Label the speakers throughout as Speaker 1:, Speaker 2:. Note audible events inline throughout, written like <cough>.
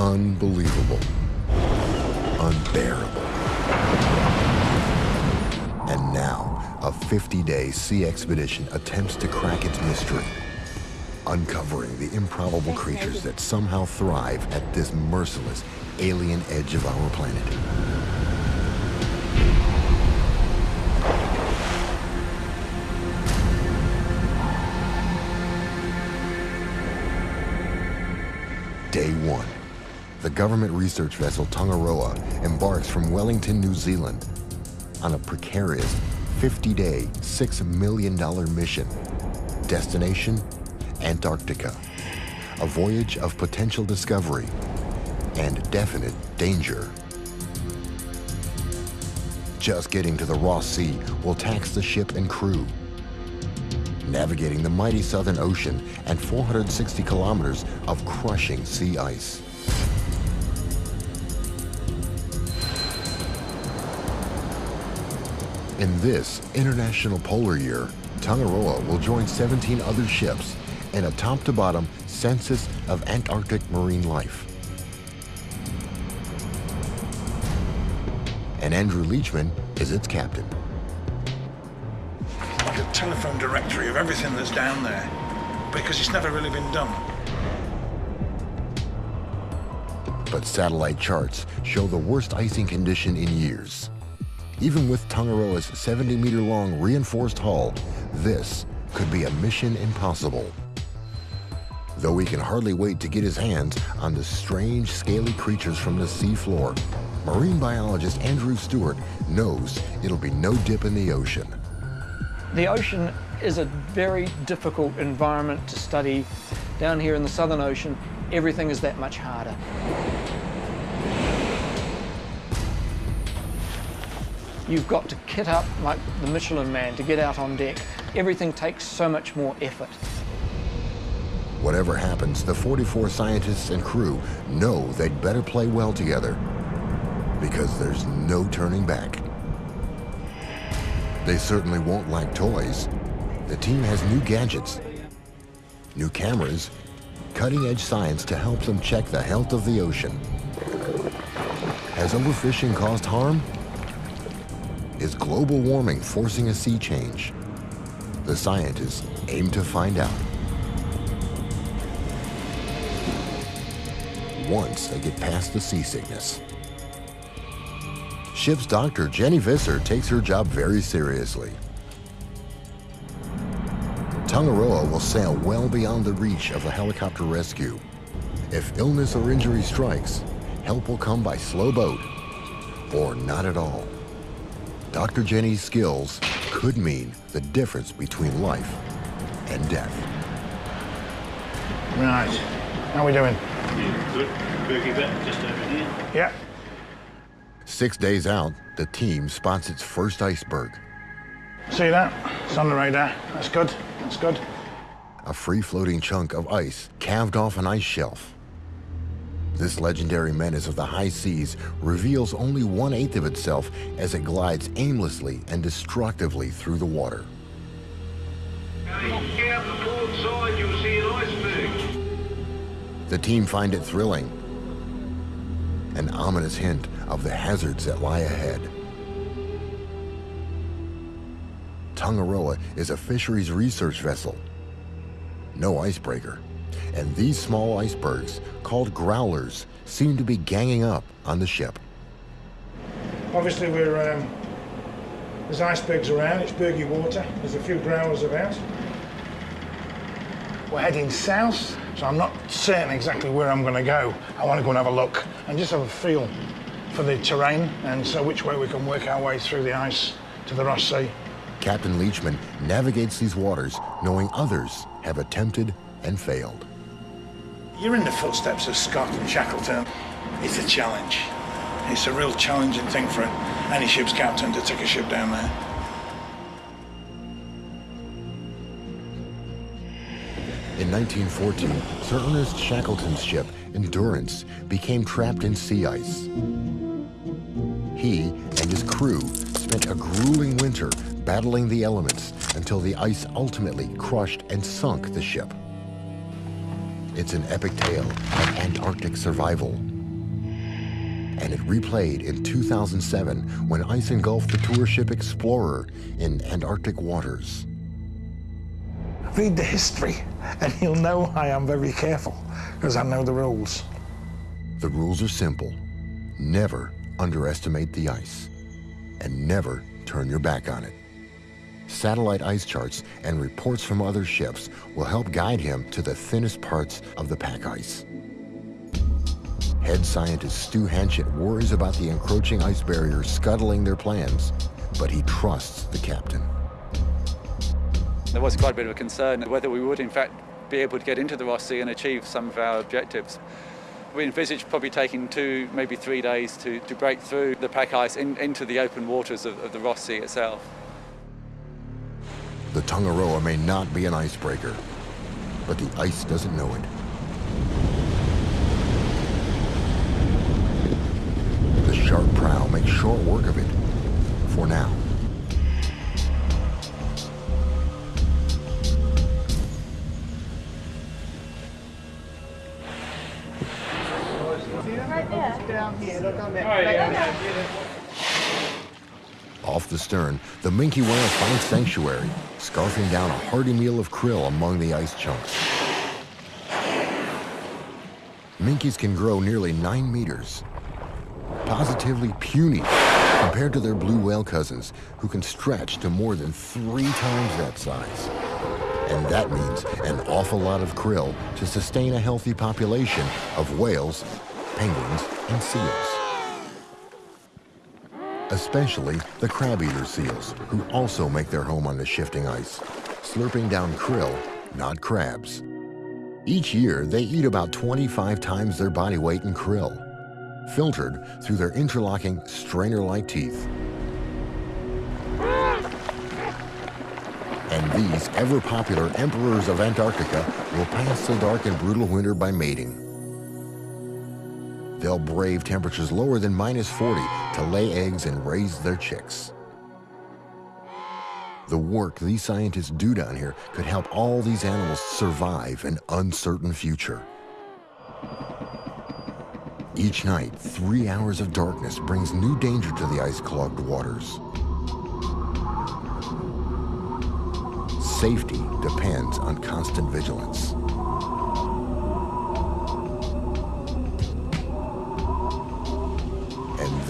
Speaker 1: unbelievable, unbearable. And now, a 50-day sea expedition attempts to crack its mystery, uncovering the improbable creatures that somehow thrive at this merciless alien edge of our planet. Day one. The government research vessel Tangaroa embarks from Wellington, New Zealand on a precarious 50-day, $6 million mission. Destination, Antarctica. A voyage of potential discovery and definite danger. Just getting to the Ross Sea will tax the ship and crew. Navigating the mighty Southern Ocean and 460 kilometers of crushing sea ice. In this International Polar Year, Tangaroa will join 17 other ships in a top-to-bottom census of Antarctic marine life. And Andrew Leachman is its captain.
Speaker 2: Like a telephone directory of everything that's down there, because it's never really been done.
Speaker 1: But satellite charts show the worst icing condition in years. Even with Tangaroa's 70-meter-long reinforced hull, this could be a mission impossible. Though he can hardly wait to get his hands on the strange, scaly creatures from the seafloor, marine biologist Andrew Stewart knows it'll be no dip in the ocean.
Speaker 3: The ocean is a very difficult environment to study. Down here in the Southern Ocean, everything is that much harder. You've got to kit up like the Michelin man to get out on deck. Everything takes so much more effort.
Speaker 1: Whatever happens, the 44 scientists and crew know they'd better play well together because there's no turning back. They certainly won't lack toys. The team has new gadgets, new cameras, cutting-edge science to help them check the health of the ocean. Has overfishing caused harm? Is global warming forcing a sea change? The scientists aim to find out. Once they get past the seasickness. Ship's doctor, Jenny Visser, takes her job very seriously. Tangaroa will sail well beyond the reach of a helicopter rescue. If illness or injury strikes, help will come by slow boat or not at all. Dr. Jenny's skills could mean the difference between life and death.
Speaker 2: Right. How are we doing?
Speaker 4: Good. Bergy bit just over here.
Speaker 2: Yeah.
Speaker 1: Six days out, the team spots its first iceberg,
Speaker 2: See that? It's on the radar. That's good. That's good.
Speaker 1: a free-floating chunk of ice calved off an ice shelf. This legendary menace of the high seas reveals only one-eighth of itself as it glides aimlessly and destructively through the water.
Speaker 5: The port side, you'll see an iceberg.
Speaker 1: The team find it thrilling, an ominous hint of the hazards that lie ahead. Tangaroa is a fisheries research vessel, no icebreaker, and these small icebergs, called growlers, seem to be ganging up on the ship.
Speaker 2: Obviously, we're um, there's icebergs around. It's bergy water. There's a few growlers about. We're heading south, so I'm not certain exactly where I'm going to go. I want to go and have a look and just have a feel for the terrain and so which way we can work our way through the ice to the Ross Sea.
Speaker 1: Captain Leachman navigates these waters knowing others have attempted and failed.
Speaker 2: You're in the footsteps of Scott and Shackleton. It's a challenge. It's a real challenging thing for any ship's captain to take a ship down there.
Speaker 1: In 1914, Sir Ernest Shackleton's ship, Endurance, became trapped in sea ice. He and his crew spent a grueling winter battling the elements until the ice ultimately crushed and sunk the ship. It's an epic tale of Antarctic survival and it replayed in 2007 when ice engulfed the tour ship Explorer in Antarctic waters.
Speaker 2: Read the history, and you'll know I am very careful, because I know the rules.
Speaker 1: The rules are simple. Never underestimate the ice, and never turn your back on it. Satellite ice charts and reports from other ships will help guide him to the thinnest parts of the pack ice. Head scientist Stu Hanchet worries about the encroaching ice barrier scuttling their plans, but he trusts the captain.
Speaker 6: There was quite a bit of a concern whether we would in fact be able to get into the Ross Sea and achieve some of our objectives. We envisaged probably taking two, maybe three days to, to break through the pack ice in, into the open waters of, of the Ross Sea itself.
Speaker 1: The Tangaroa may not be an icebreaker, but the ice doesn't know it. The sharp prow makes short work of it, for now. Off the stern, the minke whale finds sanctuary, scarfing down a hearty meal of krill among the ice chunks. Minkies can grow nearly nine meters. Positively puny compared to their blue whale cousins, who can stretch to more than three times that size. And that means an awful lot of krill to sustain a healthy population of whales, penguins, and seals especially the crab-eater seals, who also make their home on the shifting ice, slurping down krill, not crabs. Each year, they eat about 25 times their body weight in krill, filtered through their interlocking strainer-like teeth. And these ever-popular emperors of Antarctica will pass the dark and brutal winter by mating. They'll brave temperatures lower than minus 40 to lay eggs and raise their chicks. The work these scientists do down here could help all these animals survive an uncertain future. Each night, three hours of darkness brings new danger to the ice-clogged waters. Safety depends on constant vigilance.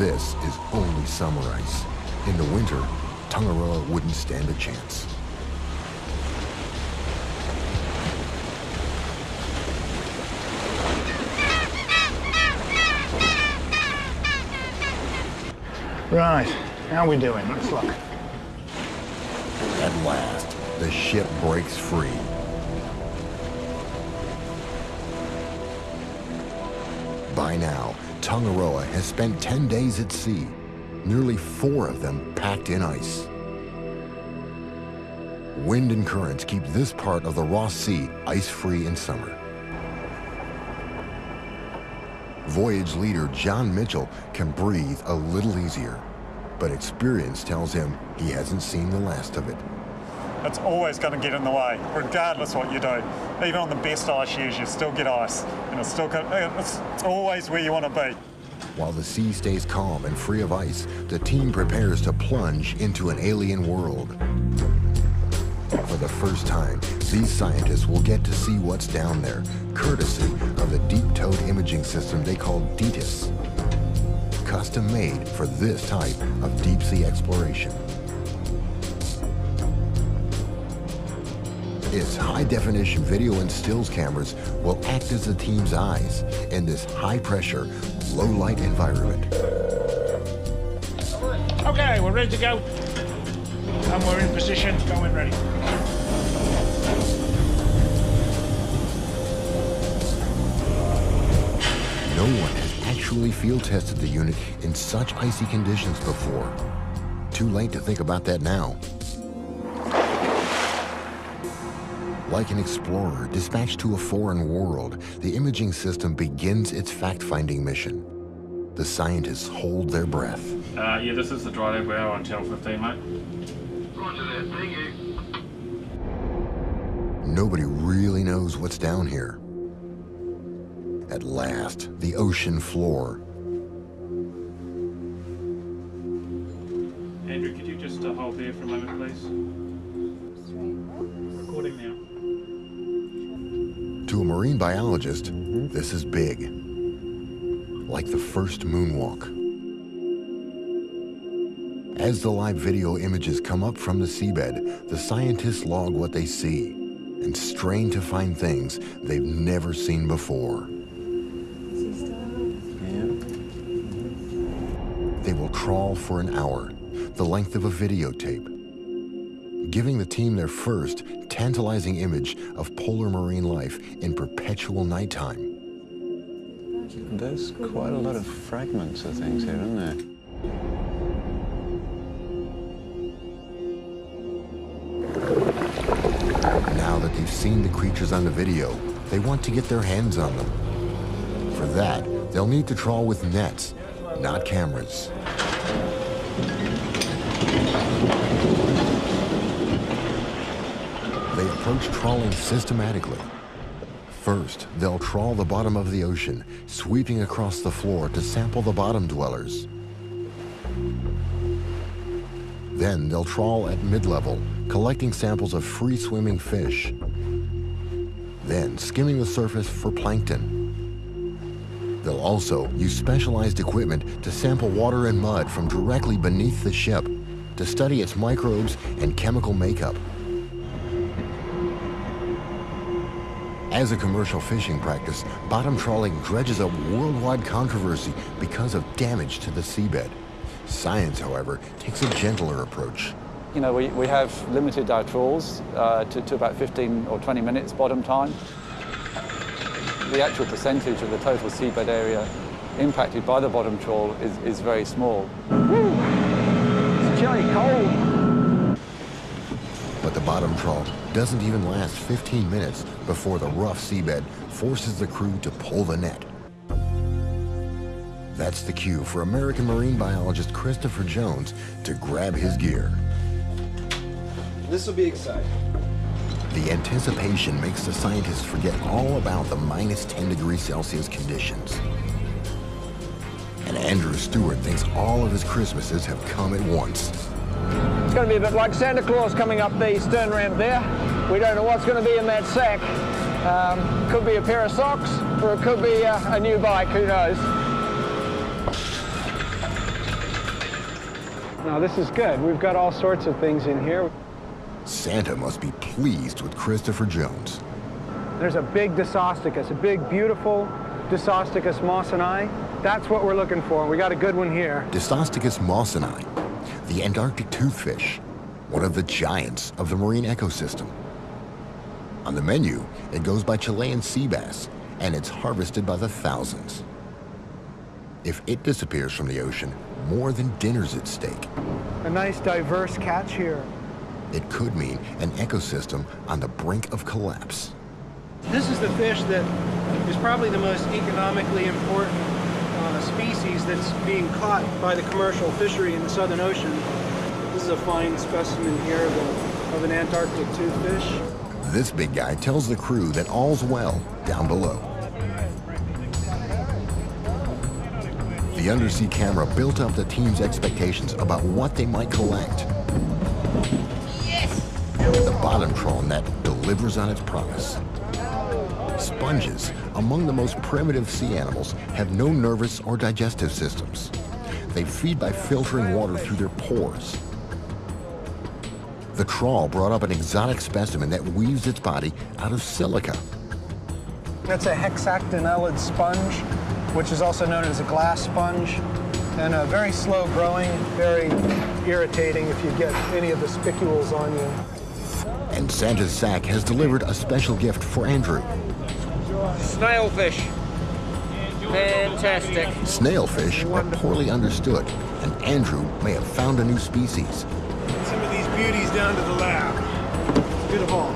Speaker 1: This is only summer ice. In the winter, Tangaroa wouldn't stand a chance.
Speaker 2: Right, how are we doing? Let's look.
Speaker 1: At last, the ship breaks free. By now, Tangaroa has spent 10 days at sea, nearly four of them packed in ice. Wind and currents keep this part of the Ross Sea ice-free in summer. Voyage leader John Mitchell can breathe a little easier, but experience tells him he hasn't seen the last of it.
Speaker 7: It's always going to get in the way, regardless what you do. Even on the best ice years, you still get ice, and it's still it's, always where you want to be.
Speaker 1: While the sea stays calm and free of ice, the team prepares to plunge into an alien world. For the first time, these scientists will get to see what's down there, courtesy of the deep-towed imaging system they call DTIS, custom made for this type of deep-sea exploration. Its high-definition video and stills cameras will act as the team's eyes in this high-pressure, low-light environment.
Speaker 2: Okay, we're ready to go. And we're in position, going ready.
Speaker 1: No one has actually field tested the unit in such icy conditions before. Too late to think about that now. Like an explorer dispatched to a foreign world, the imaging system begins its fact-finding mission. The scientists hold their breath.
Speaker 4: Uh, yeah, this is the dry lab we're on Channel 15, mate.
Speaker 5: Roger that, thank you.
Speaker 1: Nobody really knows what's down here. At last, the ocean floor.
Speaker 4: Andrew, could you just uh, hold there
Speaker 1: for a moment, please? Marine biologist, this is big. Like the first moonwalk. As the live video images come up from the seabed, the scientists log what they see and strain to find things they've never seen before. They will crawl for an hour, the length of a videotape, giving the team their first tantalizing image of polar marine life in perpetual nighttime.
Speaker 8: There's quite a lot of fragments of things here, isn't there?
Speaker 1: Now that they've seen the creatures on the video, they want to get their hands on them. For that, they'll need to trawl with nets, not cameras. They approach trawling systematically. First, they'll trawl the bottom of the ocean, sweeping across the floor to sample the bottom dwellers. Then they'll trawl at mid-level, collecting samples of free-swimming fish. Then skimming the surface for plankton. They'll also use specialized equipment to sample water and mud from directly beneath the ship to study its microbes and chemical makeup. As a commercial fishing practice, bottom trawling dredges up worldwide controversy because of damage to the seabed. Science, however, takes a gentler approach.
Speaker 6: You know, we, we have limited our trawls uh, to, to about 15 or 20 minutes bottom time. The actual percentage of the total seabed area impacted by the bottom trawl is, is very small.
Speaker 3: It's chilly cold.
Speaker 1: But the bottom trawl doesn't even last 15 minutes before the rough seabed forces the crew to pull the net. That's the cue for American marine biologist Christopher Jones to grab his gear.
Speaker 9: This will be exciting.
Speaker 1: The anticipation makes the scientists forget all about the minus 10 degrees Celsius conditions. And Andrew Stewart thinks all of his Christmases have come at once.
Speaker 3: It's going to be a bit like Santa Claus coming up the stern ramp there. We don't know what's going to be in that sack. Um, could be a pair of socks, or it could be a, a new bike, who knows.
Speaker 10: Now this is good. We've got all sorts of things in here.
Speaker 1: Santa must be pleased with Christopher Jones.
Speaker 10: There's a big Dissostichus, a big, beautiful Dissostichus mawsoni. That's what we're looking for. We got a good one here.
Speaker 1: Dissostichus mawsoni, the Antarctic toothfish, one of the giants of the marine ecosystem. On the menu, it goes by Chilean sea bass, and it's harvested by the thousands. If it disappears from the ocean, more than dinner's at stake.
Speaker 10: A nice diverse catch here.
Speaker 1: It could mean an ecosystem on the brink of collapse.
Speaker 11: This is the fish that is probably the most economically important uh, species that's being caught by the commercial fishery in the Southern Ocean. This is a fine specimen here of, a, of an Antarctic toothfish.
Speaker 1: This big guy tells the crew that all's well down below. The undersea camera built up the team's expectations about what they might collect. The bottom trawl net delivers on its promise. Sponges, among the most primitive sea animals, have no nervous or digestive systems. They feed by filtering water through their pores. The trawl brought up an exotic specimen that weaves its body out of silica.
Speaker 10: That's a hexactinellid sponge, which is also known as a glass sponge, and a very slow growing, very irritating if you get any of the spicules on you.
Speaker 1: And Santa's sack has delivered a special gift for Andrew.
Speaker 3: Snailfish. Fantastic.
Speaker 1: Snailfish are poorly understood, and Andrew may have found a new species.
Speaker 11: Some beauties down to the lab. Let's get all.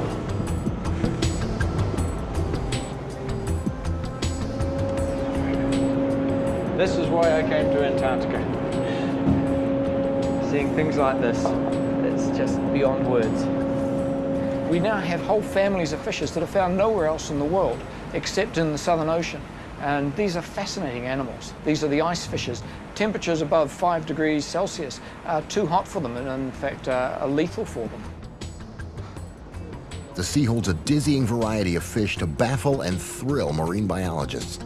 Speaker 3: This is why I came to Antarctica. Seeing things like this, it's just beyond words. We now have whole families of fishes that are found nowhere else in the world except in the Southern Ocean. And these are fascinating animals. These are the ice fishes. Temperatures above 5 degrees Celsius are too hot for them and in fact uh, are lethal for them.
Speaker 1: The sea holds a dizzying variety of fish to baffle and thrill marine biologists.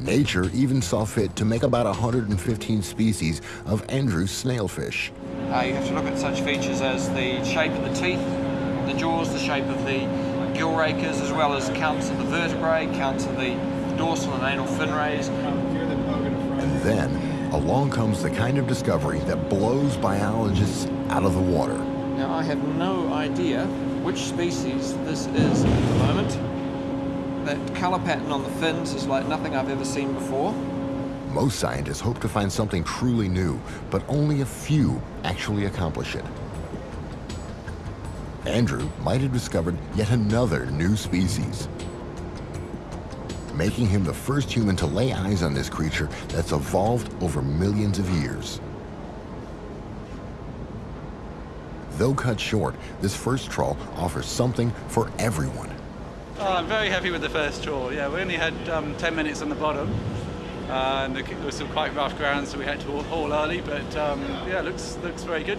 Speaker 1: Nature even saw fit to make about 115 species of Andrew's snailfish.
Speaker 3: Uh, you have to look at such features as the shape of the teeth, the jaws, the shape of the gill rakers, as well as counts of the vertebrae, counts of the dorsal and anal fin rays.
Speaker 1: And then along comes the kind of discovery that blows biologists out of the water.
Speaker 3: Now, I have no idea which species this is at the moment. That colour pattern on the fins is like nothing I've ever seen before.
Speaker 1: Most scientists hope to find something truly new, but only a few actually accomplish it. Andrew might have discovered yet another new species, making him the first human to lay eyes on this creature that's evolved over millions of years. Though cut short, this first trawl offers something for everyone.
Speaker 6: Oh, I'm very happy with the first trawl. Yeah, we only had um, 10 minutes on the bottom. Uh, and there was some quite rough ground, so we had to haul early. But um, yeah, looks looks very good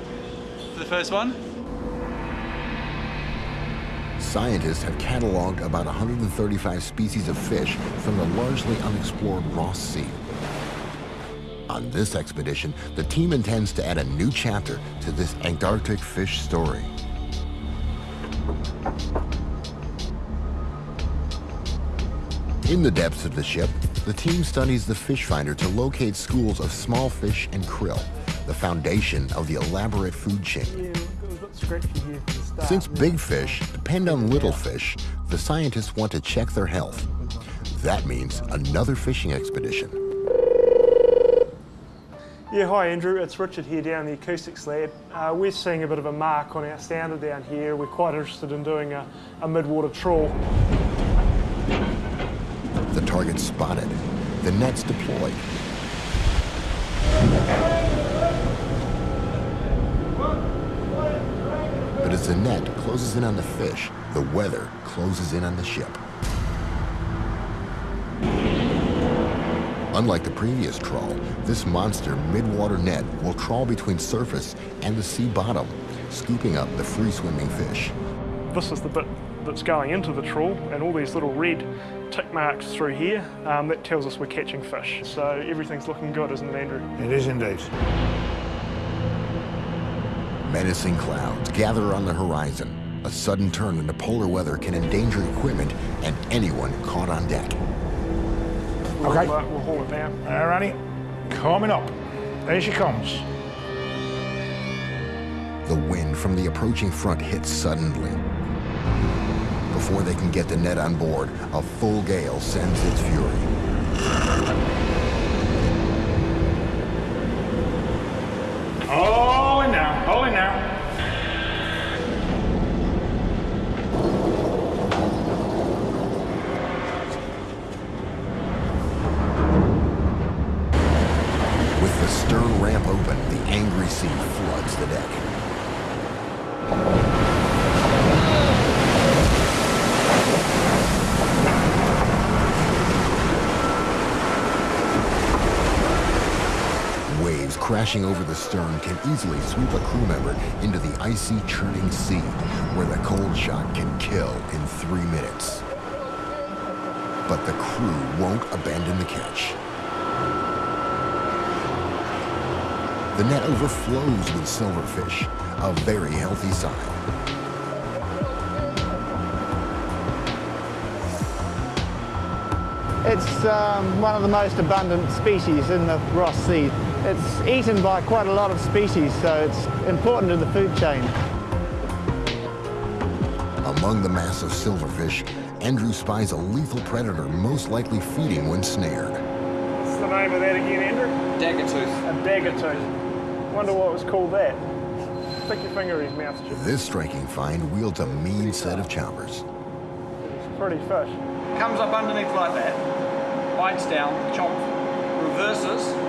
Speaker 6: for the first one.
Speaker 1: Scientists have cataloged about 135 species of fish from the largely unexplored Ross Sea. On this expedition, the team intends to add a new chapter to this Antarctic fish story. In the depths of the ship, the team studies the fish finder to locate schools of small fish and krill, the foundation of the elaborate food chain. Since big fish depend on little fish, the scientists want to check their health. That means another fishing expedition.
Speaker 12: Yeah, hi Andrew, it's Richard here down the acoustics lab. Uh, we're seeing a bit of a mark on our sounder down here. We're quite interested in doing a, a mid-water trawl.
Speaker 1: The target spotted, the nets deployed. As the net closes in on the fish, the weather closes in on the ship. Unlike the previous trawl, this monster mid-water net will trawl between surface and the sea bottom, scooping up the free-swimming fish.
Speaker 12: This is the bit that's going into the trawl, and all these little red tick marks through here, um, that tells us we're catching fish. So everything's looking good, isn't it, Andrew?
Speaker 2: It is indeed.
Speaker 1: Menacing clouds gather on the horizon. A sudden turn in the polar weather can endanger equipment and anyone caught on deck.
Speaker 2: Okay.
Speaker 12: We'll, uh, we'll haul it down.
Speaker 2: Alrighty, coming up. There she comes.
Speaker 1: The wind from the approaching front hits suddenly. Before they can get the net on board, a full gale sends its fury.
Speaker 2: All in now, all in now.
Speaker 1: With the stern ramp open, the angry sea floods the deck. Waves crashing over the stern can easily sweep a crew member into the icy, churning sea, where the cold shock can kill in three minutes. But the crew won't abandon the catch. The net overflows with silverfish, a very healthy sign.
Speaker 13: It's um, one of the most abundant species in the Ross Sea. It's eaten by quite a lot of species, so it's important in the food chain.
Speaker 1: Among the mass of silverfish, Andrew spies a lethal predator most likely feeding when snared.
Speaker 12: What's the name of that again, Andrew?
Speaker 3: Dagger tooth.
Speaker 12: A dagger tooth. Wonder what was called that. Stick your finger in his mouth, Chip.
Speaker 1: This striking find wields a mean set of chompers.
Speaker 12: It's a pretty fish.
Speaker 3: Comes up underneath like that, bites down, chomp, reverses, and it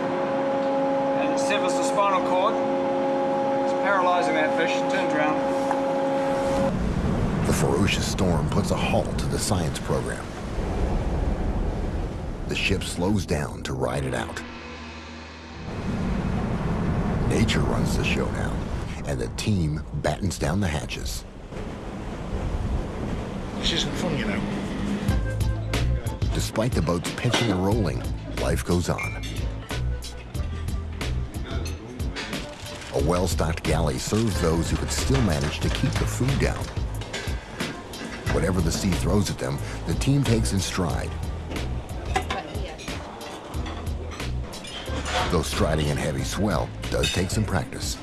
Speaker 3: severs the spinal cord. It's paralysing that fish, turns around.
Speaker 1: The ferocious storm puts a halt to the science program. the ship slows down to ride it out. Nature runs the show now, and the team battens down the hatches.
Speaker 2: This isn't fun, you know.
Speaker 1: Despite the boat's pitching and rolling, life goes on. A well-stocked galley serves those who could still manage to keep the food down. Whatever the sea throws at them, the team takes in stride. Though striding in heavy swell does take some practice.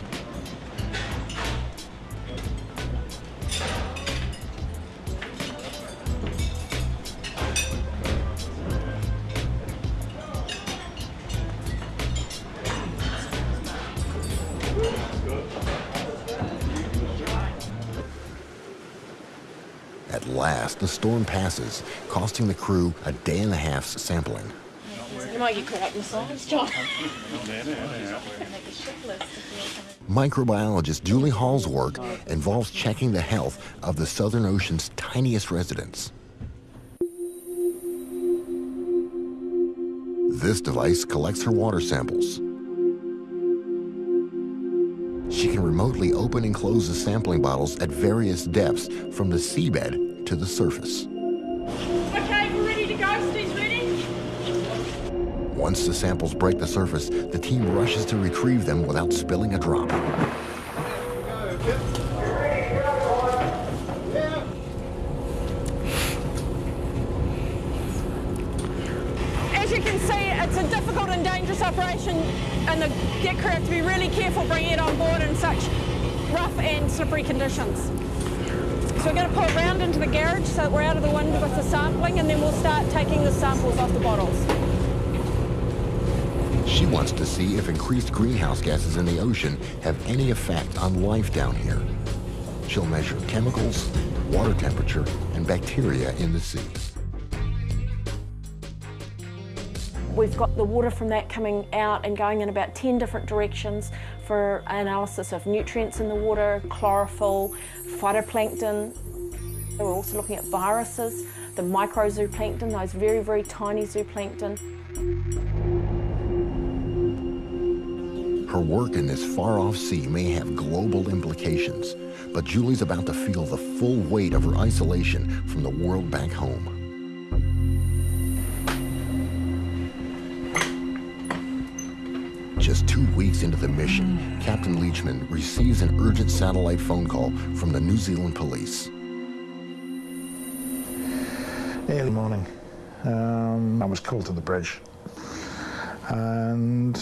Speaker 1: The storm passes, costing the crew a day and a half's sampling.
Speaker 14: You might get caught up in the science, John.
Speaker 1: Microbiologist Julie Hall's work involves checking the health of the Southern Ocean's tiniest residents. This device collects her water samples. She can remotely open and close the sampling bottles at various depths from the seabed to the surface.
Speaker 14: Okay, we're ready to go. Steve's ready.
Speaker 1: Once the samples break the surface, the team rushes to retrieve them without spilling a drop.
Speaker 14: As you can see, it's a difficult and dangerous operation, and the get crew have to be really careful bringing it on board in such rough and slippery conditions. So we're going to pull around into the garage so that we're out of the wind with the sampling, and then we'll start taking the samples off the bottles.
Speaker 1: She wants to see if increased greenhouse gases in the ocean have any effect on life down here. She'll measure chemicals, water temperature, and bacteria in the sea.
Speaker 14: We've got the water from that coming out and going in about 10 different directions for analysis of nutrients in the water, chlorophyll, phytoplankton. We're also looking at viruses, the microzooplankton, those very, very tiny zooplankton.
Speaker 1: Her work in this far-off sea may have global implications, but Julie's about to feel the full weight of her isolation from the world back home. Just two weeks into the mission, Captain Leachman receives an urgent satellite phone call from the New Zealand police.
Speaker 2: Early morning, um, I was called to the bridge, and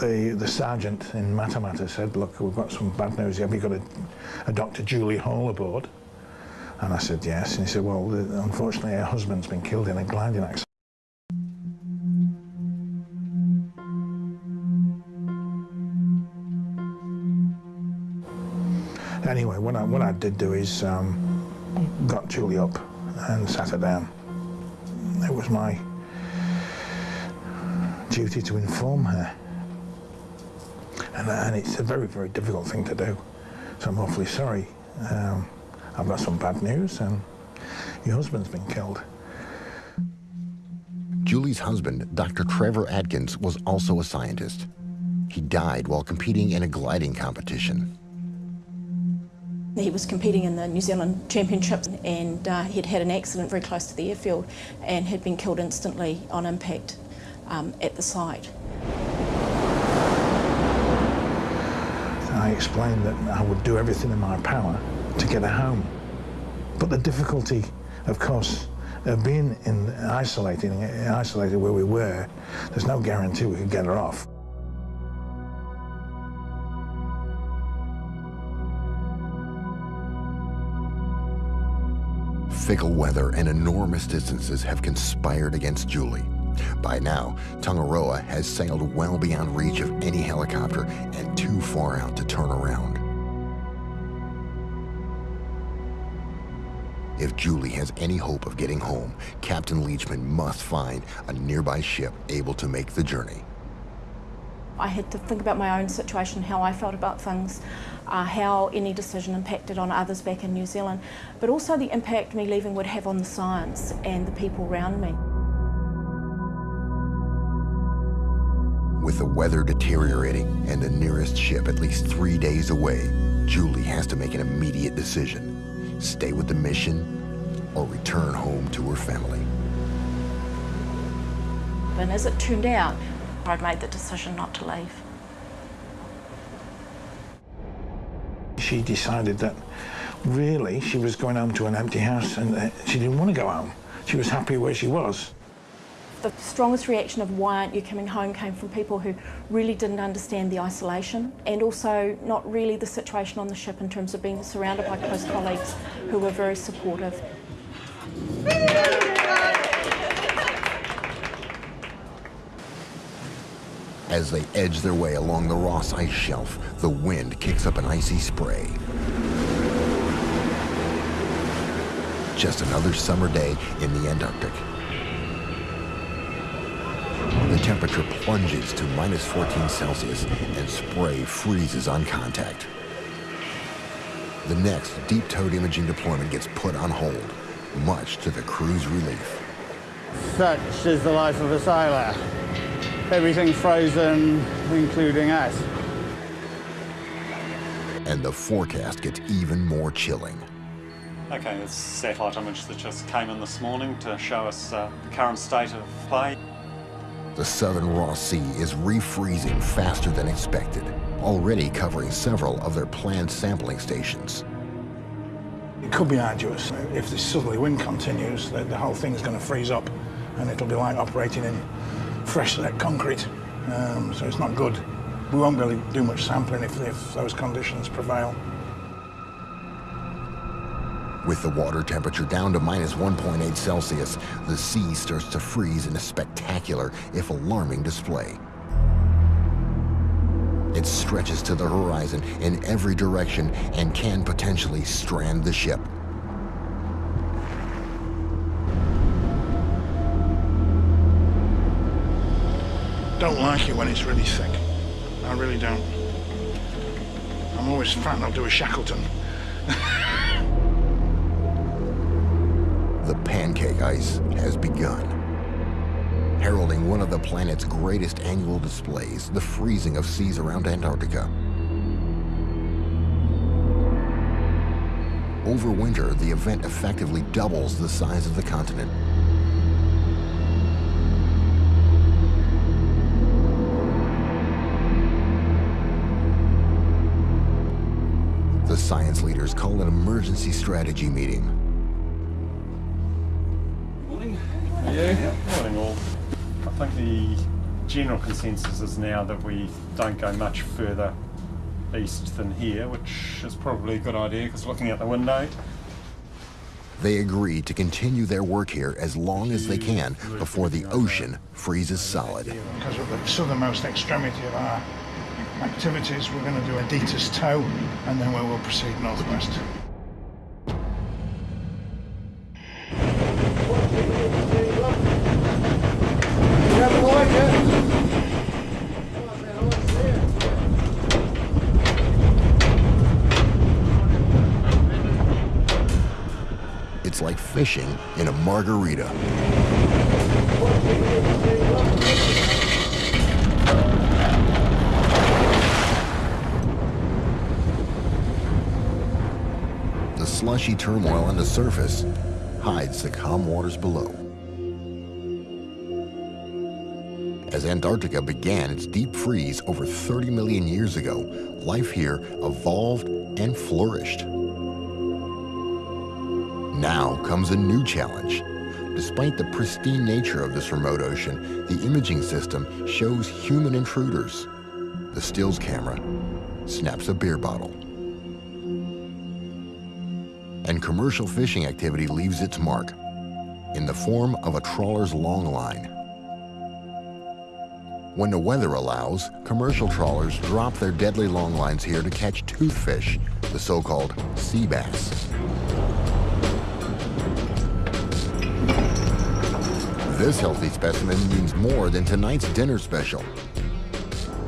Speaker 2: the the sergeant in Matamata said, "Look, we've got some bad news. here. Have you got a, a Dr. Julie Hall aboard?" And I said, "Yes." And he said, "Well, the, unfortunately, her husband's been killed in a gliding accident." Anyway, what I, what I did do is um, got Julie up and sat her down. It was my duty to inform her. And, and it's a very, very difficult thing to do. So I'm awfully sorry. Um, I've got some bad news and your husband's been killed.
Speaker 1: Julie's husband, Dr. Trevor Atkins, was also a scientist. He died while competing in a gliding competition.
Speaker 14: He was competing in the New Zealand Championships and uh, he'd had an accident very close to the airfield and had been killed instantly on impact um, at the site.
Speaker 2: I explained that I would do everything in my power to get her home. But the difficulty, of course, of being in isolating, isolated where we were, there's no guarantee we could get her off.
Speaker 1: Fickle weather and enormous distances have conspired against Julie. By now, Tangaroa has sailed well beyond reach of any helicopter and too far out to turn around. If Julie has any hope of getting home, Captain Leachman must find a nearby ship able to make the journey.
Speaker 14: I had to think about my own situation, how I felt about things, uh, how any decision impacted on others back in New Zealand, but also the impact me leaving would have on the science and the people around me.
Speaker 1: With the weather deteriorating and the nearest ship at least three days away, Julie has to make an immediate decision. Stay with the mission or return home to her family.
Speaker 15: And as it turned out, I'd made the decision not to leave.
Speaker 2: She decided that really she was going home to an empty house and uh, she didn't want to go home. She was happy where she was.
Speaker 15: The strongest reaction of why aren't you coming home came from people who really didn't understand the isolation and also not really the situation on the ship in terms of being surrounded by close colleagues who were very supportive.
Speaker 1: As they edge their way along the Ross Ice Shelf, the wind kicks up an icy spray. Just another summer day in the Antarctic. The temperature plunges to minus 14 Celsius and spray freezes on contact. The next deep-towed imaging deployment gets put on hold, much to the crew's relief.
Speaker 13: Such is the life of a sailor. Everything frozen, including us.
Speaker 1: And the forecast gets even more chilling.
Speaker 7: Okay, this satellite image that just came in this morning to show us uh, the current state of play.
Speaker 1: The southern Ross Sea is refreezing faster than expected, already covering several of their planned sampling stations.
Speaker 2: It could be arduous. If this southerly wind continues, the, the whole thing's going to freeze up and it'll be like operating in fresh set concrete. Um, so it's not good. We won't be able to do much sampling if, if those conditions prevail.
Speaker 1: With the water temperature down to minus 1.8 Celsius, the sea starts to freeze in a spectacular, if alarming, display. It stretches to the horizon in every direction and can potentially strand the ship.
Speaker 2: Don't like it when it's really thick. I really don't. I'm always frightened I'll do a Shackleton.
Speaker 1: the pancake ice has begun. Heralding one of the planet's greatest annual displays, the freezing of seas around Antarctica. Over winter, the event effectively doubles the size of the continent. Science leaders call an emergency strategy meeting.
Speaker 7: Morning. Yeah. Morning all. I think the general consensus is now that we don't go much further east than here, which is probably a good idea because looking out the window.
Speaker 1: They agree to continue their work here as long as they can before the ocean freezes solid.
Speaker 2: Because of the southernmost extremity of our activities, we're going to do a DTIS tow and then we will proceed northwest.
Speaker 1: It's like fishing in a margarita. Slushy turmoil on the surface hides the calm waters below. As Antarctica began its deep freeze over 30 million years ago, life here evolved and flourished. Now comes a new challenge. Despite the pristine nature of this remote ocean, the imaging system shows human intruders. The stills camera snaps a beer bottle. And commercial fishing activity leaves its mark in the form of a trawler's long line. When the weather allows, commercial trawlers drop their deadly long lines here to catch toothfish, the so-called sea bass. This healthy specimen means more than tonight's dinner special.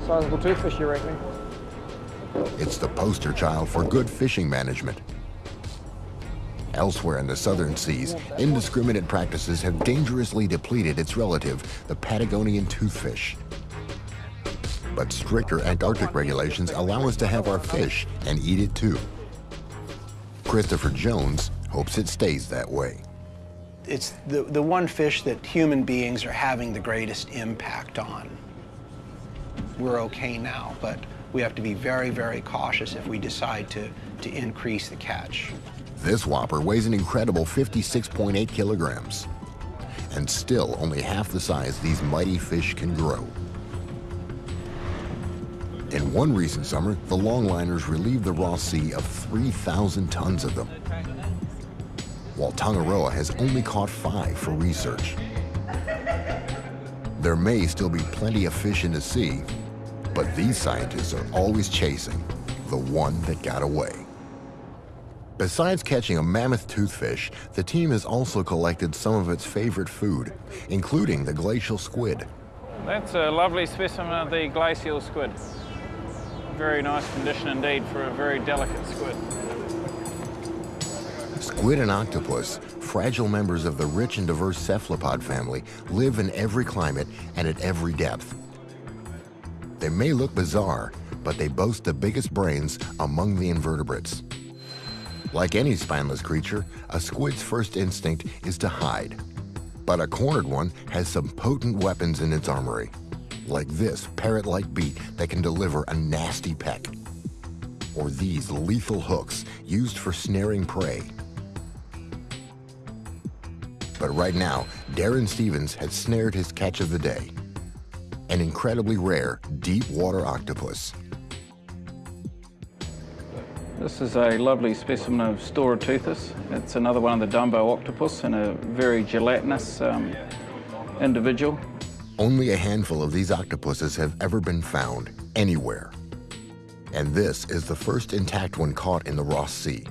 Speaker 3: Sizable toothfish, you reckon?
Speaker 1: It's the poster child for good fishing management. Elsewhere in the southern seas, indiscriminate practices have dangerously depleted its relative, the Patagonian toothfish. But stricter Antarctic regulations allow us to have our fish and eat it too. Christopher Jones hopes it stays that way.
Speaker 16: It's the, the one fish that human beings are having the greatest impact on. We're okay now, but we have to be very, very cautious if we decide to, to increase the catch.
Speaker 1: This whopper weighs an incredible 56.8 kilograms, and still only half the size these mighty fish can grow. In one recent summer, the longliners relieved the Ross Sea of 3,000 tons of them, while Tangaroa has only caught five for research. There may still be plenty of fish in the sea, but these scientists are always chasing the one that got away. Besides catching a mammoth toothfish, the team has also collected some of its favorite food, including the glacial squid.
Speaker 17: That's a lovely specimen of the glacial squid. Very nice condition indeed for a very delicate squid.
Speaker 1: Squid and octopus, fragile members of the rich and diverse cephalopod family, live in every climate and at every depth. They may look bizarre, but they boast the biggest brains among the invertebrates. Like any spineless creature, a squid's first instinct is to hide. But a cornered one has some potent weapons in its armory, like this parrot-like beak that can deliver a nasty peck, or these lethal hooks used for snaring prey. But right now, Darren Stevens has snared his catch of the day, an incredibly rare deep water octopus.
Speaker 17: This is a lovely specimen of Stauroteuthis. It's another one of the Dumbo octopus and a very gelatinous um, individual.
Speaker 1: Only a handful of these octopuses have ever been found anywhere. And this is the first intact one caught in the Ross Sea.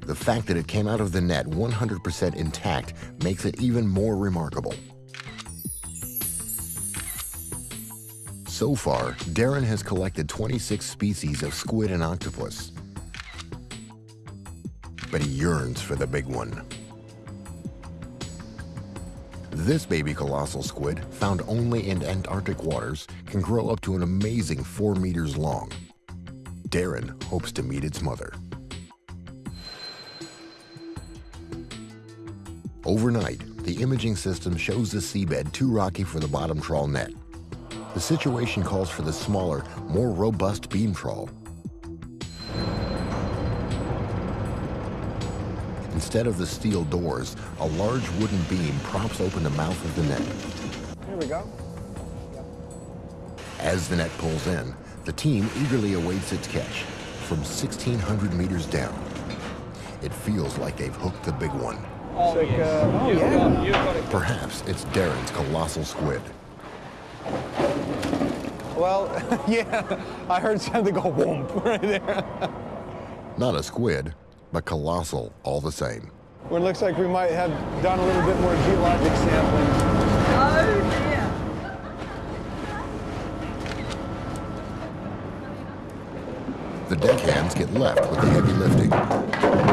Speaker 1: The fact that it came out of the net 100% intact makes it even more remarkable. So far, Darren has collected 26 species of squid and octopus but he yearns for the big one. This baby colossal squid, found only in Antarctic waters, can grow up to an amazing four meters long. Darren hopes to meet its mother. Overnight, the imaging system shows the seabed too rocky for the bottom trawl net. The situation calls for the smaller, more robust beam trawl Instead of the steel doors, a large wooden beam props open the mouth of the net.
Speaker 10: Here we go.
Speaker 1: As the net pulls in, the team eagerly awaits its catch from 1,600 meters down. It feels like they've hooked the big one.
Speaker 10: Oh, yes. uh, oh yeah.
Speaker 1: Perhaps it's Darren's colossal squid.
Speaker 10: Well, <laughs> yeah, I heard something go whoomp <laughs> right there.
Speaker 1: Not a squid, but colossal all the same.
Speaker 10: Well, it looks like we might have done a little bit more geologic sampling.
Speaker 14: Oh, dear.
Speaker 1: The deckhands get left with the heavy lifting.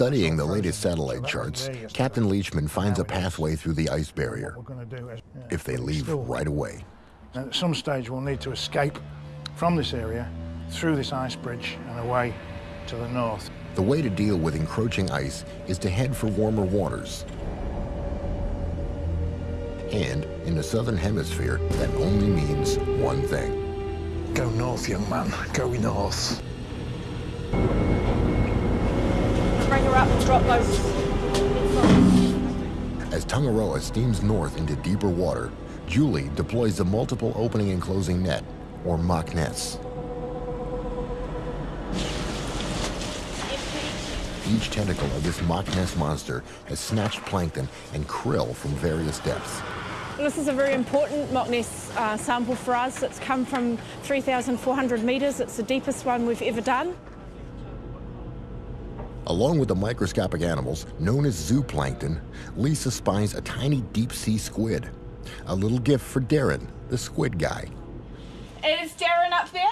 Speaker 1: Studying the latest satellite charts, Captain Leachman finds a pathway through the ice barrier, if they leave right away.
Speaker 2: At some stage we'll need to escape from this area, through this ice bridge and away to the north.
Speaker 1: The way to deal with encroaching ice is to head for warmer waters. And in the southern hemisphere, that only means one thing.
Speaker 2: Go north, young man. Go north.
Speaker 14: Bring her up and drop those.
Speaker 1: As Tangaroa steams north into deeper water, Julie deploys the multiple opening and closing net, or MOCNESS. Each tentacle of this MOCNESS monster has snatched plankton and krill from various depths.
Speaker 14: This is a very important MOCNESS uh, sample for us. It's come from 3,400 metres. It's the deepest one we've ever done.
Speaker 1: Along with the microscopic animals known as zooplankton, Lisa spies a tiny deep sea squid. A little gift for Darren, the squid guy.
Speaker 14: Is Darren up there?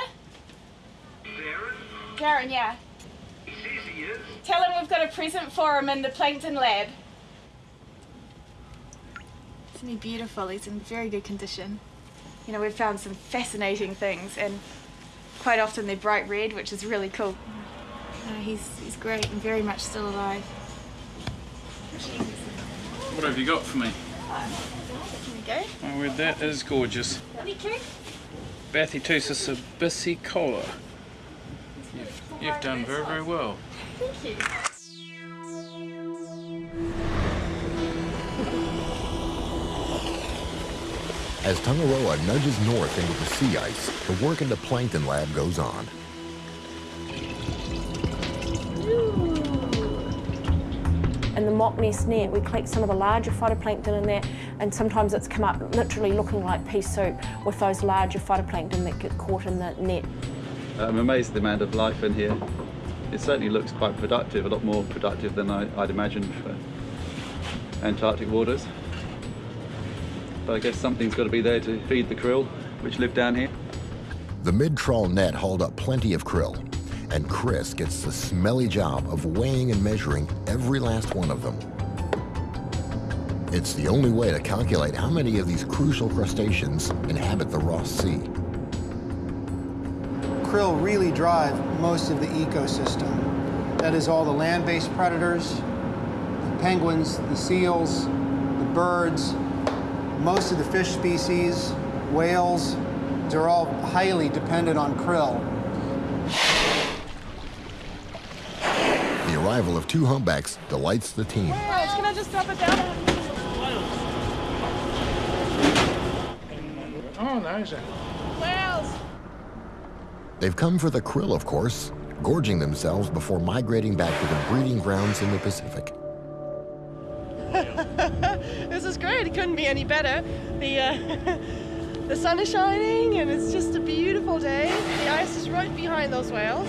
Speaker 14: Darren? Darren, yeah.
Speaker 5: He says
Speaker 18: Tell him we've got a present for him in the plankton lab. Isn't he beautiful? He's in very good condition. You know, we've found some fascinating things and quite often they're bright red, which is really cool. No, he's, he's great and very much still alive.
Speaker 17: What have you got for me?
Speaker 18: Here we go.
Speaker 17: Oh, well, that is gorgeous.
Speaker 18: Thank you.
Speaker 17: Bathyteuthis abyssicola. You've, you've done very, very well.
Speaker 18: Thank you.
Speaker 1: As Tangaroa nudges north into the sea ice, the work in the plankton lab goes on.
Speaker 15: In the MOCNESS net, we collect some of the larger phytoplankton in there, and sometimes it's come up literally looking like pea soup with those larger phytoplankton that get caught in the net.
Speaker 6: I'm amazed at the amount of life in here. It certainly looks quite productive, a lot more productive than I, would imagined for Antarctic waters. But I guess something's got to be there to feed the krill, which live down here.
Speaker 1: The mid-trawl net hauled up plenty of krill, and Chris gets the smelly job of weighing and measuring every last one of them. It's the only way to calculate how many of these crucial crustaceans inhabit the Ross Sea.
Speaker 10: Krill really drive most of the ecosystem. That is all the land-based predators, the penguins, the seals, the birds, most of the fish species, whales, they're all highly dependent on krill.
Speaker 1: The arrival of two humpbacks delights the team.
Speaker 18: Whales, can I just drop it down?
Speaker 2: Oh, nice.
Speaker 18: Whales!
Speaker 1: They've come for the krill, of course, gorging themselves before migrating back to the breeding grounds in the Pacific. <laughs>
Speaker 19: this is great. It couldn't be any better. The uh, <laughs> the sun is shining and it's just a beautiful day. The ice is right behind those whales.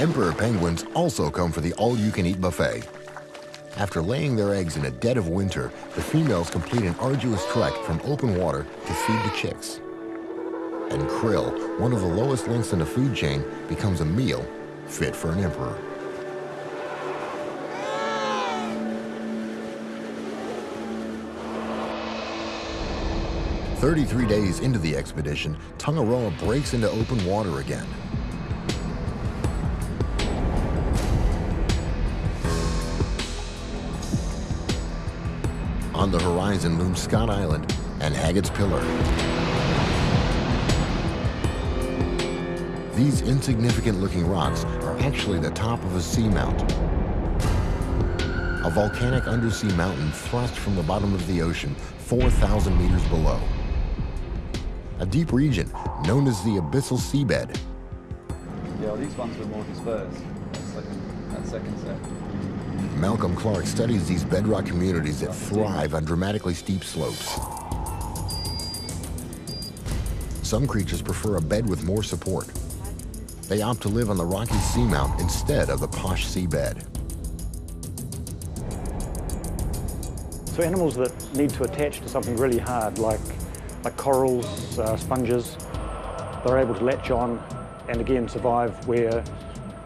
Speaker 1: Emperor penguins also come for the all-you-can-eat buffet. After laying their eggs in a dead of winter, the females complete an arduous trek from open water to feed the chicks. And krill, one of the lowest links in the food chain, becomes a meal fit for an emperor. Thirty-three days into the expedition, Tangaroa breaks into open water again. On the horizon looms Scott Island and Haggitt's Pillar. These insignificant-looking rocks are actually the top of a seamount. A volcanic undersea mountain thrust from the bottom of the ocean 4,000 meters below. A deep region known as the abyssal seabed.
Speaker 6: Yeah, well, these ones were more dispersed, that second, that second set.
Speaker 1: Malcolm Clark studies these bedrock communities that thrive on dramatically steep slopes. Some creatures prefer a bed with more support. They opt to live on the rocky seamount instead of the posh seabed.
Speaker 20: So animals that need to attach to something really hard, like, like corals, uh, sponges, they're able to latch on and again survive where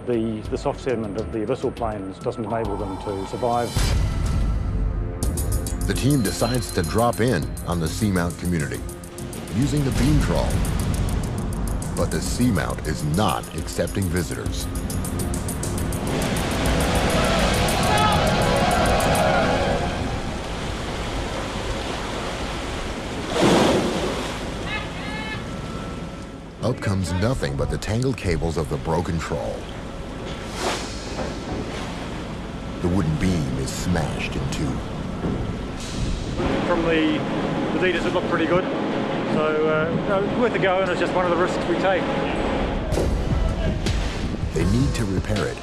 Speaker 20: the, the soft sediment of the abyssal plains doesn't enable them to survive.
Speaker 1: The team decides to drop in on the seamount community using the beam trawl. But the seamount is not accepting visitors. Up comes nothing but the tangled cables of the broken trawl. The wooden beam is smashed in two.
Speaker 20: From the, the leaders, it looked pretty good. So, uh, no, worth a go, and it's just one of the risks we take.
Speaker 1: They need to repair it,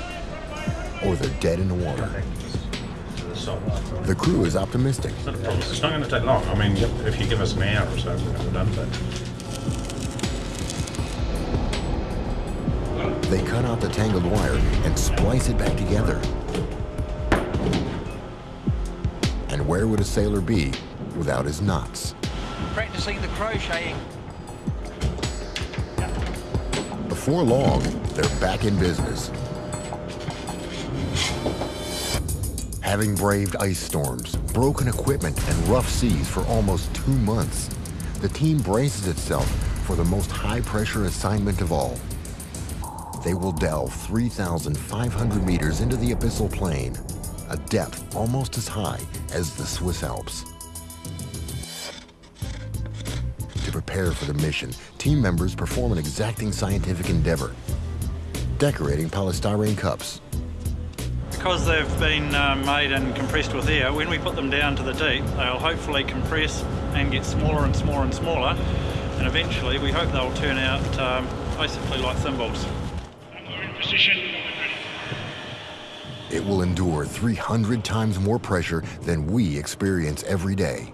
Speaker 1: or they're dead in the water. The crew is optimistic.
Speaker 21: It's not a problem. It's not going to take long. I mean, if you give us an hour or so, we're done with
Speaker 1: They cut out the tangled wire and splice it back together. Where would a sailor be without his knots?
Speaker 22: practicing the crocheting.
Speaker 1: Before long, they're back in business. Having braved ice storms, broken equipment, and rough seas for almost two months, the team braces itself for the most high-pressure assignment of all. They will delve 3,500 meters into the abyssal plain, a depth almost as high as the Swiss Alps. To prepare for the mission, team members perform an exacting scientific endeavor, decorating polystyrene cups.
Speaker 23: Because they've been uh, made and compressed with air, when we put them down to the deep, they'll hopefully compress and get smaller and smaller and smaller, and eventually we hope they'll turn out um, basically like thimbles.
Speaker 1: It will endure 300 times more pressure than we experience every day.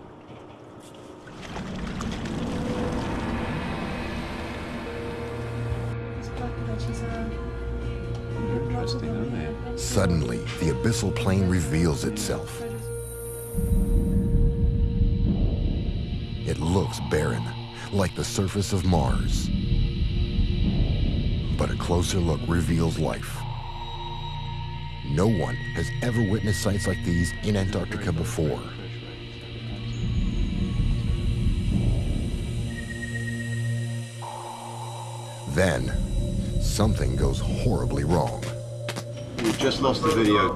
Speaker 1: Suddenly, the abyssal plain reveals itself. It looks barren, like the surface of Mars. But a closer look reveals life. No one has ever witnessed sights like these in Antarctica before. Then, something goes horribly wrong.
Speaker 24: We've just lost the video.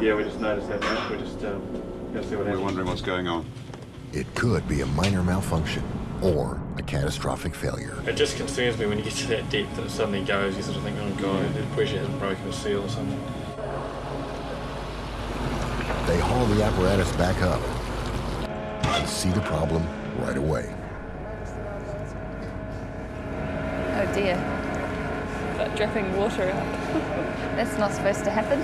Speaker 25: Yeah, we just noticed that. Right? We're just um, gonna see what
Speaker 24: We're wondering what's going on.
Speaker 1: It could be a minor malfunction or a catastrophic failure.
Speaker 25: It just concerns me when you get to that depth and it suddenly goes. You sort of think, oh god, the pressure hasn't broken a seal or something.
Speaker 1: They haul the apparatus back up and see the problem right away.
Speaker 26: Oh dear.
Speaker 27: Got dripping water out. <laughs>
Speaker 26: That's not supposed to happen.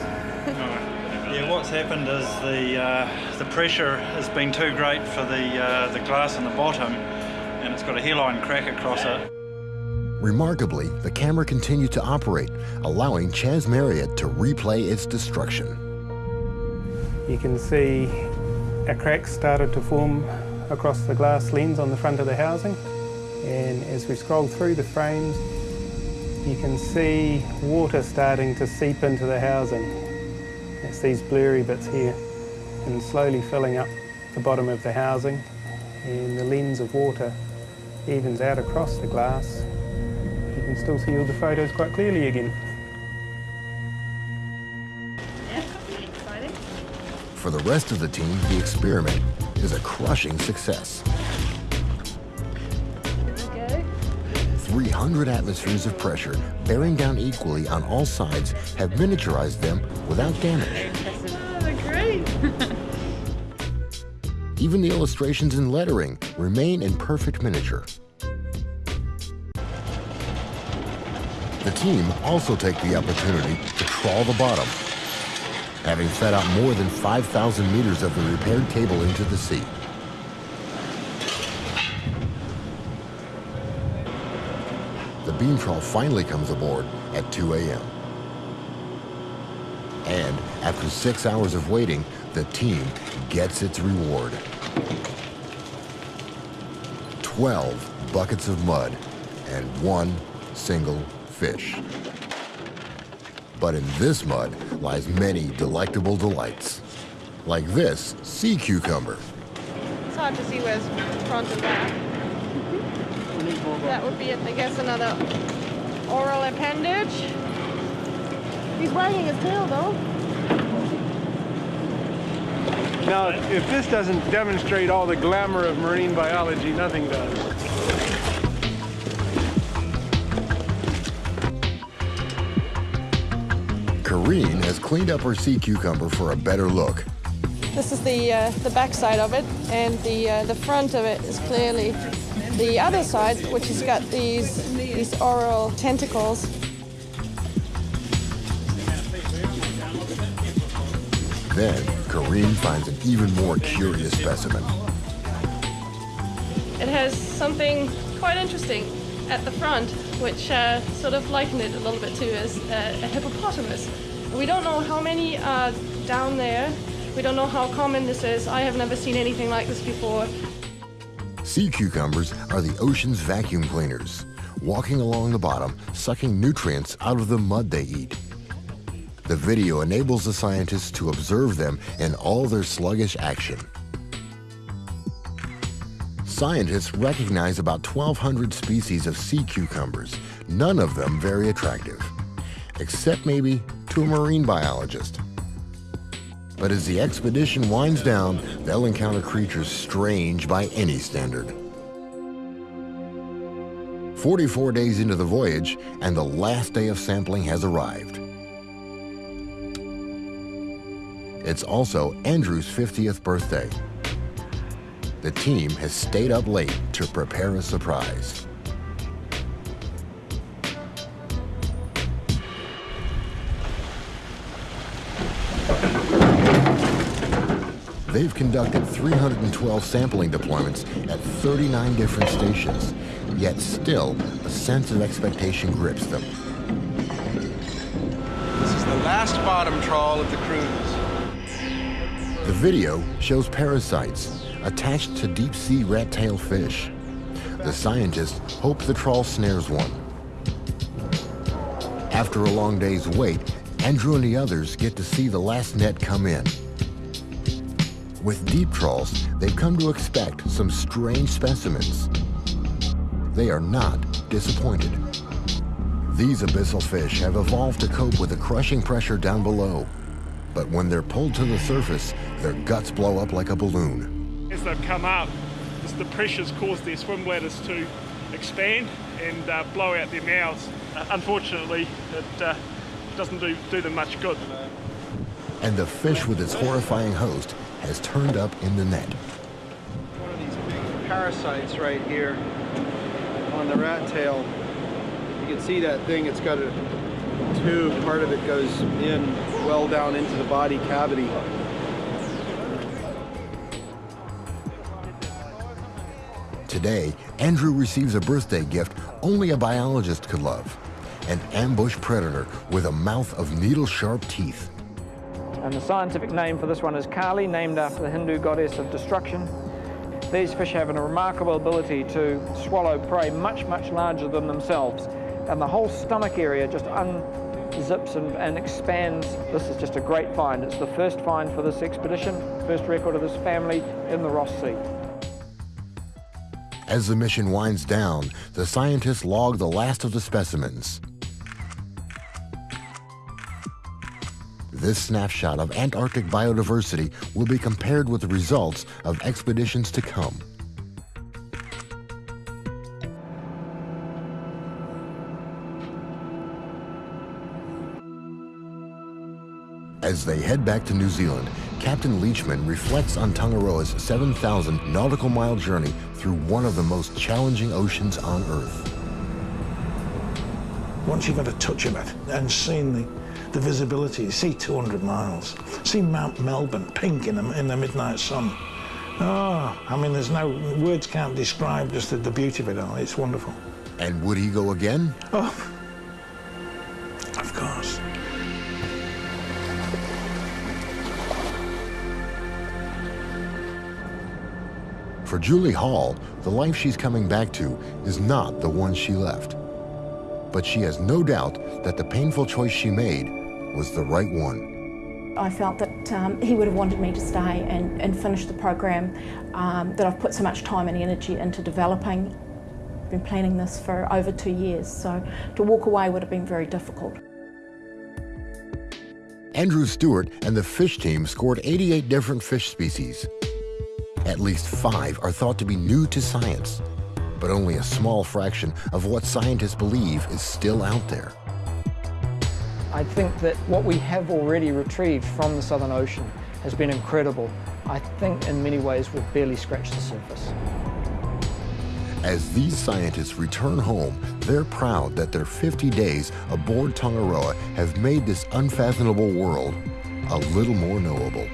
Speaker 26: <laughs>
Speaker 23: Yeah, what's happened is the uh, the pressure has been too great for the uh, the glass on the bottom, and it's got a hairline crack across it.
Speaker 1: Remarkably, the camera continued to operate, allowing Chas Marriott to replay its destruction.
Speaker 10: You can see a crack started to form across the glass lens on the front of the housing. And as we scroll through the frames, you can see water starting to seep into the housing. It's these blurry bits here and slowly filling up the bottom of the housing and the lens of water evens out across the glass. You can still see all the photos quite clearly again.
Speaker 1: For the rest of the team, the experiment is a crushing success. 300 atmospheres of pressure bearing down equally on all sides have miniaturized them without damage. Even the illustrations and lettering remain in perfect miniature. The team also take the opportunity to trawl the bottom, having fed out more than 5,000 meters of the repaired cable into the sea. The beam trawl finally comes aboard at 2 a.m. And after six hours of waiting, the team gets its reward. 12 buckets of mud and one single fish. But in this mud lies many delectable delights, like this sea cucumber.
Speaker 19: It's hard to see where's front and back. That would be, I guess, another oral appendage. He's wagging his tail, though.
Speaker 11: Now, if this doesn't demonstrate all the glamour of marine biology, nothing does.
Speaker 1: Kareen has cleaned up her sea cucumber for a better look.
Speaker 19: This is the uh, the back side of it, and the uh, the front of it is clearly the other side, which has got these these oral tentacles.
Speaker 1: Then, Kareen finds an even more curious specimen.
Speaker 19: It has something quite interesting at the front, which uh, sort of likened it a little bit to as a, a hippopotamus. We don't know how many are down there. We don't know how common this is. I have never seen anything like this before.
Speaker 1: Sea cucumbers are the ocean's vacuum cleaners, walking along the bottom, sucking nutrients out of the mud they eat. The video enables the scientists to observe them in all their sluggish action. Scientists recognize about 1,200 species of sea cucumbers, none of them very attractive, except maybe to a marine biologist. But as the expedition winds down, they'll encounter creatures strange by any standard. 44 days into the voyage, and the last day of sampling has arrived. It's also Andrew's 50th birthday. The team has stayed up late to prepare a surprise. They've conducted 312 sampling deployments at 39 different stations, yet still a sense of expectation grips them.
Speaker 28: This is the last bottom trawl of the cruise.
Speaker 1: The video shows parasites attached to deep-sea rat-tail fish. The scientists hope the trawl snares one. After a long day's wait, Andrew and the others get to see the last net come in. With deep trawls, they've come to expect some strange specimens. They are not disappointed. These abyssal fish have evolved to cope with the crushing pressure down below. But when they're pulled to the surface, their guts blow up like a balloon.
Speaker 12: As they've come up, the pressures cause their swim bladders to expand and uh, blow out their mouths. Uh, unfortunately, it uh, doesn't do, do them much good.
Speaker 1: And the fish with its horrifying host has turned up in the net.
Speaker 10: One of these big parasites right here on the rat tail. You can see that thing, it's got a tube, part of it goes in well down into the body cavity.
Speaker 1: Today, Andrew receives a birthday gift only a biologist could love. An ambush predator with a mouth of needle-sharp teeth.
Speaker 3: And the scientific name for this one is Kali, named after the Hindu goddess of destruction. These fish have a remarkable ability to swallow prey much, much larger than themselves. And the whole stomach area just unzips and, and expands. This is just a great find. It's the first find for this expedition, first record of this family in the Ross Sea.
Speaker 1: As the mission winds down, the scientists log the last of the specimens. This snapshot of Antarctic biodiversity will be compared with the results of expeditions to come. As they head back to New Zealand, Captain Leachman reflects on Tangaroa's 7,000 nautical mile journey through one of the most challenging oceans on Earth.
Speaker 2: Once you've had a touch of it and seen the, the visibility, see 200 miles, see Mount Melbourne pink in the, in the midnight sun. Oh, I mean, there's no, words can't describe just the, the beauty of it all. It's wonderful.
Speaker 1: And would he go again?
Speaker 2: Oh,
Speaker 1: For Julie Hall, the life she's coming back to is not the one she left. But she has no doubt that the painful choice she made was the right one.
Speaker 15: I felt that um, he would have wanted me to stay and, and finish the program um, that I've put so much time and energy into developing. I've been planning this for over two years, so to walk away would have been very difficult.
Speaker 1: Andrew Stewart and the fish team scored 88 different fish species. At least five are thought to be new to science, but only a small fraction of what scientists believe is still out there.
Speaker 3: I think that what we have already retrieved from the Southern Ocean has been incredible. I think in many ways we've barely scratched the surface.
Speaker 1: As these scientists return home, they're proud that their 50 days aboard Tangaroa have made this unfathomable world a little more knowable.